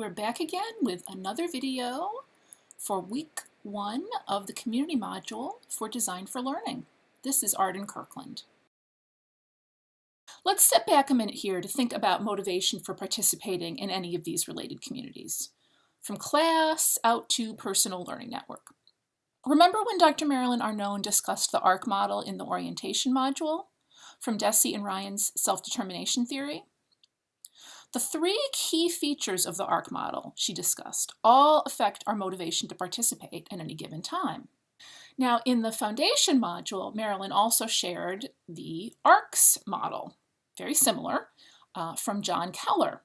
we're back again with another video for week one of the community module for Design for Learning. This is Arden Kirkland. Let's step back a minute here to think about motivation for participating in any of these related communities, from class out to personal learning network. Remember when Dr. Marilyn Arnone discussed the ARC model in the orientation module from Deci and Ryan's self-determination theory? The three key features of the ARC model she discussed all affect our motivation to participate at any given time. Now, in the foundation module, Marilyn also shared the ARCS model, very similar, uh, from John Keller.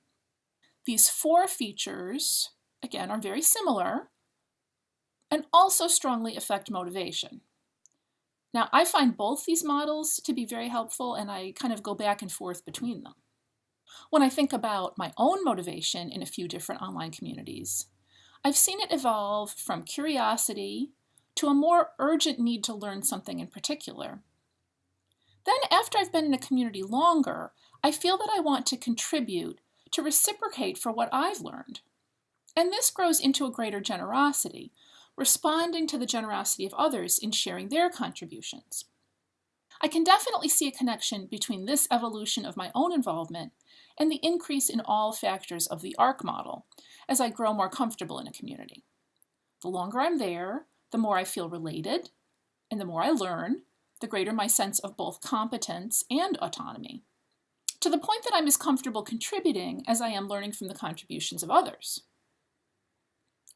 These four features, again, are very similar and also strongly affect motivation. Now, I find both these models to be very helpful and I kind of go back and forth between them. When I think about my own motivation in a few different online communities, I've seen it evolve from curiosity to a more urgent need to learn something in particular. Then after I've been in a community longer, I feel that I want to contribute, to reciprocate for what I've learned. And this grows into a greater generosity, responding to the generosity of others in sharing their contributions. I can definitely see a connection between this evolution of my own involvement and the increase in all factors of the ARC model as I grow more comfortable in a community. The longer I'm there, the more I feel related, and the more I learn, the greater my sense of both competence and autonomy, to the point that I'm as comfortable contributing as I am learning from the contributions of others.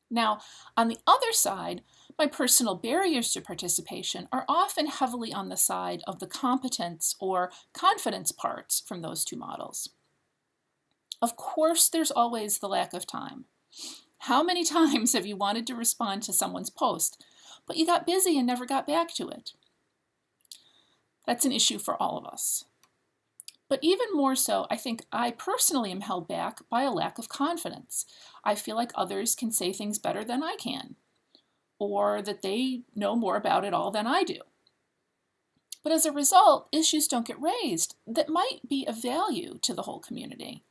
Now, on the other side, my personal barriers to participation are often heavily on the side of the competence or confidence parts from those two models. Of course, there's always the lack of time. How many times have you wanted to respond to someone's post, but you got busy and never got back to it? That's an issue for all of us. But even more so, I think I personally am held back by a lack of confidence. I feel like others can say things better than I can, or that they know more about it all than I do. But as a result, issues don't get raised that might be of value to the whole community.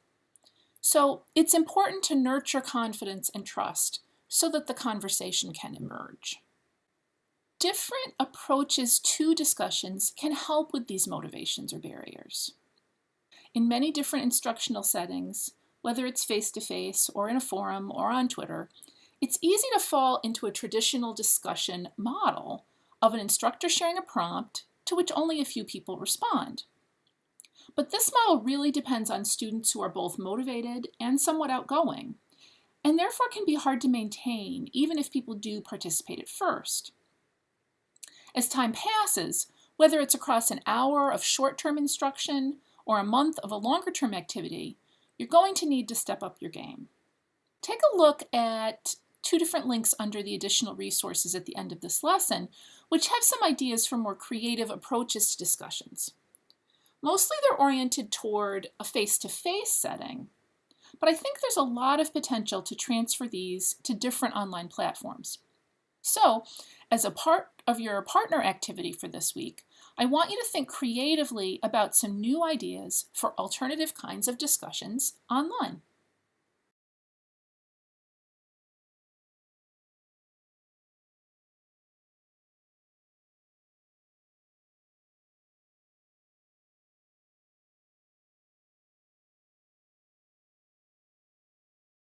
So it's important to nurture confidence and trust so that the conversation can emerge. Different approaches to discussions can help with these motivations or barriers. In many different instructional settings, whether it's face-to-face -face or in a forum or on Twitter, it's easy to fall into a traditional discussion model of an instructor sharing a prompt to which only a few people respond. But this model really depends on students who are both motivated and somewhat outgoing, and therefore can be hard to maintain even if people do participate at first. As time passes, whether it's across an hour of short-term instruction or a month of a longer-term activity, you're going to need to step up your game. Take a look at two different links under the additional resources at the end of this lesson, which have some ideas for more creative approaches to discussions. Mostly they're oriented toward a face-to-face -face setting, but I think there's a lot of potential to transfer these to different online platforms. So, as a part of your partner activity for this week, I want you to think creatively about some new ideas for alternative kinds of discussions online.